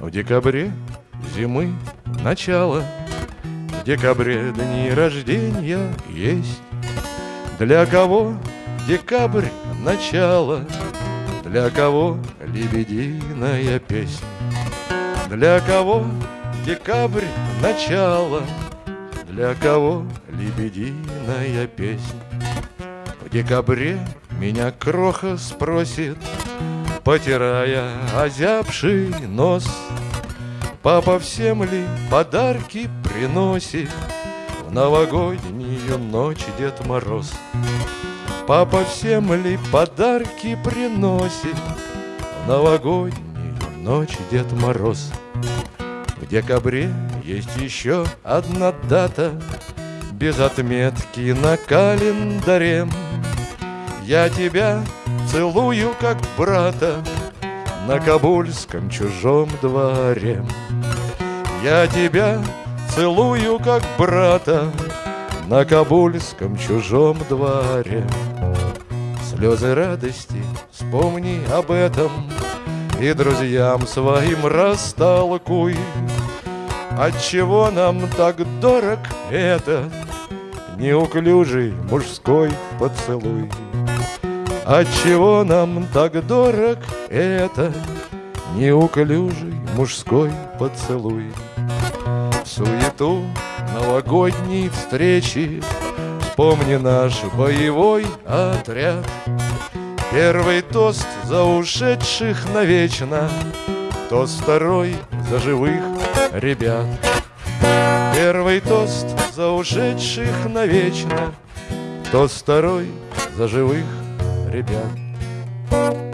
В декабре зимы начало. В декабре дни рождения есть. Для кого декабрь начало? Для кого лебединая песня Для кого декабрь начало? Для кого лебединая песня В декабре меня кроха спросит Потирая озябший нос. Папа всем ли подарки приносит? В новогоднюю ночь Дед Мороз? Папа всем ли подарки приносит? В новогоднюю ночь Дед Мороз? В декабре есть еще одна дата. Без отметки на календаре Я тебя целую, как брата На кабульском чужом дворе. Я тебя целую, как брата На кабульском чужом дворе. Слезы радости, вспомни об этом И друзьям своим растолкуй. Отчего нам так дорог этот Неуклюжий мужской поцелуй Отчего нам так дорог это Неуклюжий мужской поцелуй? В суету новогодней встречи Вспомни наш боевой отряд. Первый тост за ушедших навечно Тост второй за живых ребят. Первый тост за ушедших навечно Тост второй за живых ребят